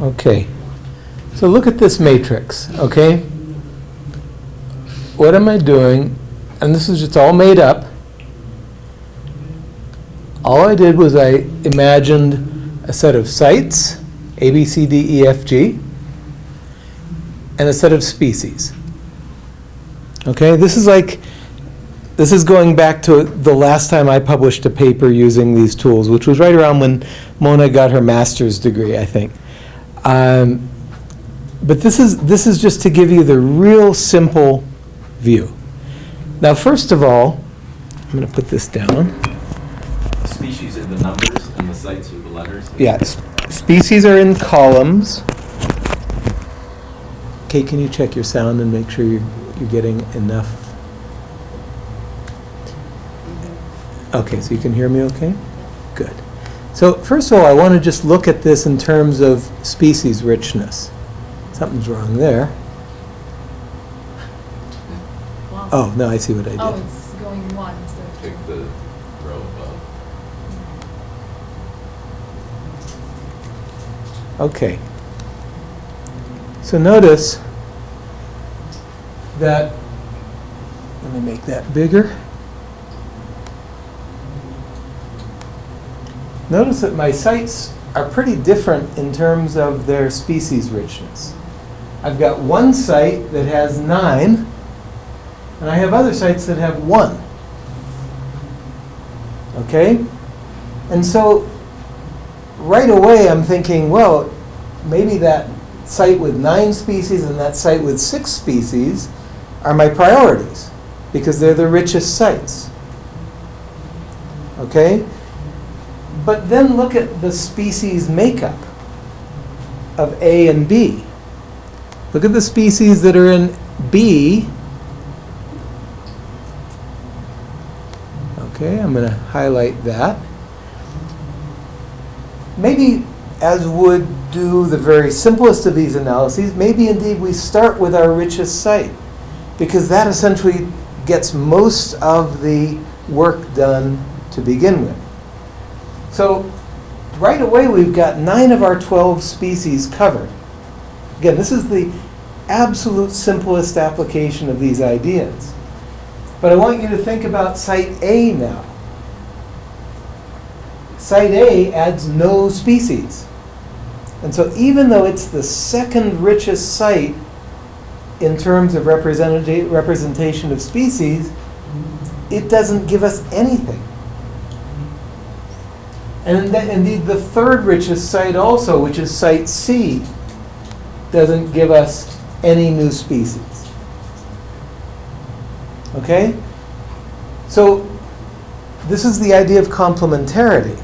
Okay. So look at this matrix, okay? What am I doing? And this is just all made up. All I did was I imagined a set of sites, A, B, C, D, E, F, G, and a set of species. Okay, this is like, this is going back to the last time I published a paper using these tools, which was right around when Mona got her master's degree, I think. Um, but this is, this is just to give you the real simple view. Now, first of all, I'm going to put this down. Species are the numbers and the sites are the letters? Yeah, s- species are in columns. Kate, can you check your sound and make sure you're, you're getting enough? Okay, so you can hear me okay? Good. So first of all, I want to just look at this in terms of species richness. Something's wrong there. Wow. Oh, no, I see what I did. Oh, did. it's going one instead of Pick the row above. Okay. So notice that, let me make that bigger. Notice that my sites are pretty different in terms of their species richness. I've got one site that has nine, and I have other sites that have one. Okay? And so right away I'm thinking, well, maybe that site with nine species and that site with six species are my priorities because they're the richest sites. Okay? But then look at the species makeup of A and B. Look at the species that are in B. Okay, I'm going to highlight that maybe as would do the very simplest of these analyses, maybe indeed we start with our richest site because that essentially gets most of the work done to begin with. So right away we've got nine of our 12 species covered. Again, this is the absolute simplest application of these ideas. But I want you to think about site A now. Site A adds no species. And so even though it's the second richest site in terms of representati- representation of species, it doesn't give us anything. And inde- indeed, the third richest site also, which is site C, doesn't give us any new species. Okay? So this is the idea of complementarity.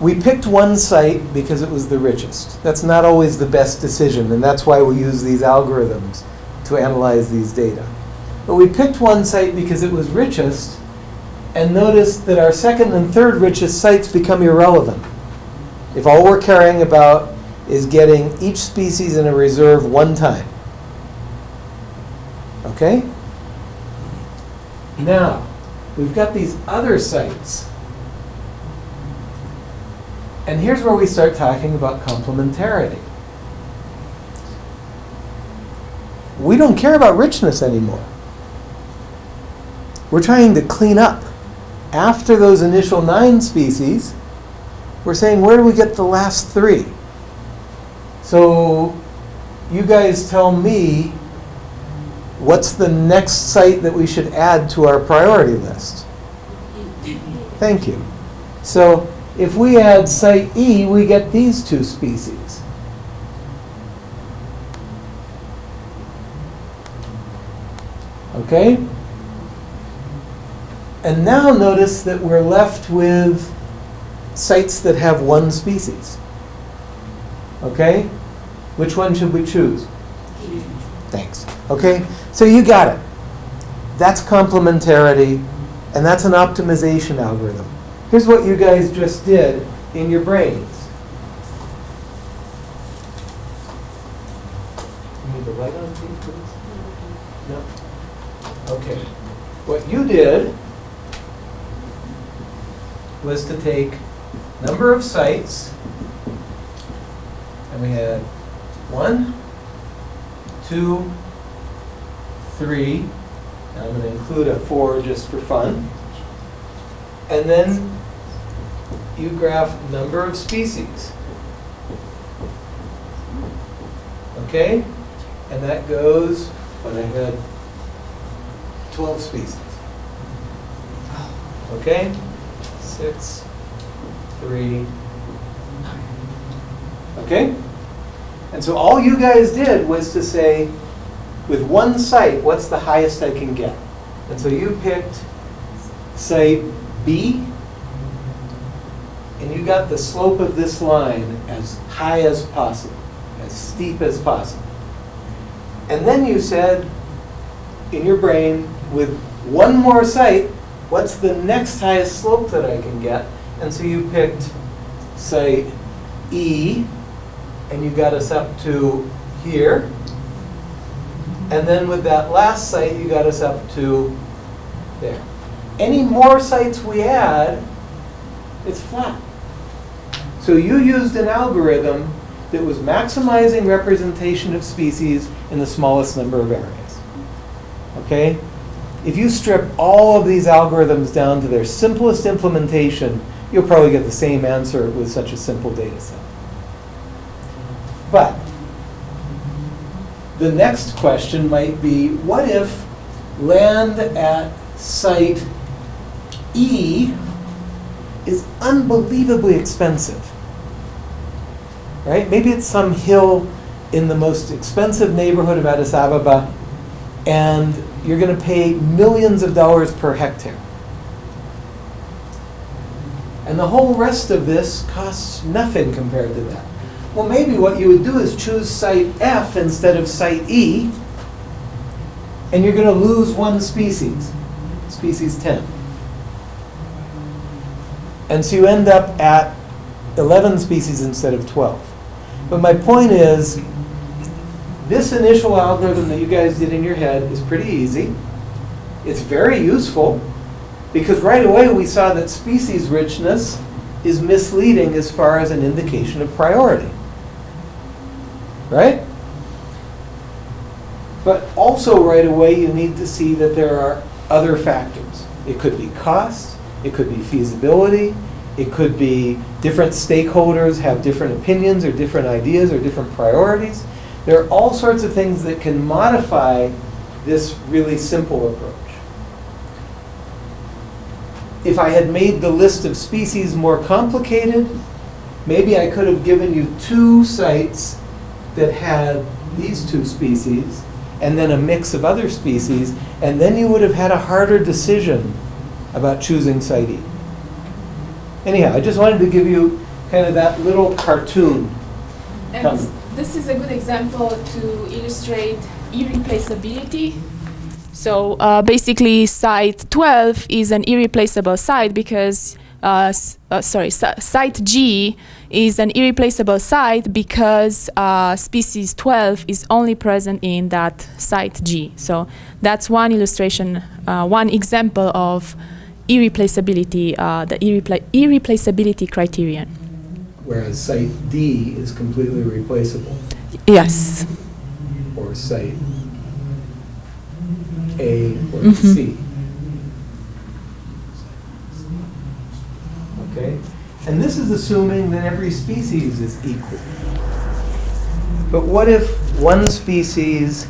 We picked one site because it was the richest. That's not always the best decision, and that's why we use these algorithms to analyze these data. But we picked one site because it was richest, and notice that our second and third richest sites become irrelevant. If all we're caring about is getting each species in a reserve one time. Okay? Now, we've got these other sites. And here's where we start talking about complementarity. We don't care about richness anymore. We're trying to clean up. After those initial nine species, we're saying, where do we get the last three? So you guys tell me what's the next site that we should add to our priority list? Thank you. So if we add site E, we get these two species. Okay? And now notice that we're left with sites that have one species. Okay? Which one should we choose? Thanks. Okay? So you got it. That's complementarity, and that's an optimization algorithm. Here's what you guys just did in your brains. You need the light on, please? No? Okay. What you did was to take number of sites, And we had one, two, three, and I'm gonna include a four just for fun. And then you graph number of species. Okay? And that goes, when I had 12 species. Oh. Okay? Six, three, nine. Okay? And so all you guys did was to say, with one site, what's the highest I can get? And so you picked site B, and you got the slope of this line as high as possible, as steep as possible. And then you said, in your brain, with one more site, what's the next highest slope that I can get? And so you picked say, E, and you got us up to here. And then with that last site, you got us up to there. Any more sites we add, it's flat. So you used an algorithm that was maximizing representation of species in the smallest number of areas. Okay? If you strip all of these algorithms down to their simplest implementation, you'll probably get the same answer with such a simple data set. But the next question might be, what if land at site E is unbelievably expensive? Right? Maybe it's some hill in the most expensive neighborhood of Addis Ababa, and you're going to pay millions of dollars per hectare. And the whole rest of this costs nothing compared to that. Well, maybe what you would do is choose site F instead of site E, and you're going to lose one species, species 10. And so you end up at 11 species instead of 12. But my point is, this initial algorithm that you guys did in your head is pretty easy. It's very useful because right away we saw that species richness is misleading as far as an indication of priority. Right? But also right away you need to see that there are other factors. It could be cost, it could be feasibility, it could be different stakeholders have different opinions or different ideas or different priorities. There are all sorts of things that can modify this really simple approach. If I had made the list of species more complicated, maybe I could have given you two sites that had these two species and then a mix of other species, and then you would have had a harder decision about choosing site E. Anyhow, I just wanted to give you kind of that little cartoon. And. This is a good example to illustrate irreplaceability. So uh, basically, site 12 is an irreplaceable site because, uh, uh, sorry, site G is an irreplaceable site because uh, species 12 is only present in that site G. So that's one illustration, uh, one example of irreplaceability, uh, the irrepla- irreplaceability criterion. Whereas site D is completely replaceable, Yes. or site A or Mhm. C. Okay? And this is assuming that every species is equal. But what if one species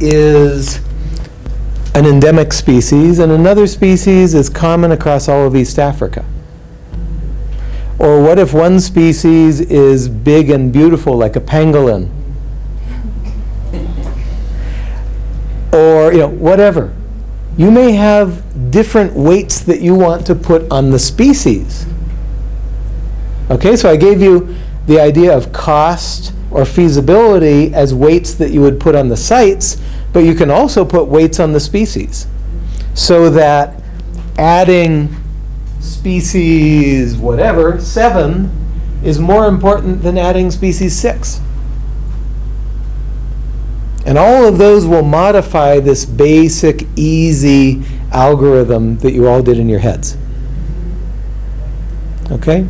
is an endemic species and another species is common across all of East Africa? Or what if one species is big and beautiful like a pangolin? Or, you know, whatever. You may have different weights that you want to put on the species. Okay, so I gave you the idea of cost or feasibility as weights that you would put on the sites, but you can also put weights on the species. So that adding species whatever, seven, is more important than adding species six. And all of those will modify this basic, easy algorithm that you all did in your heads. Okay?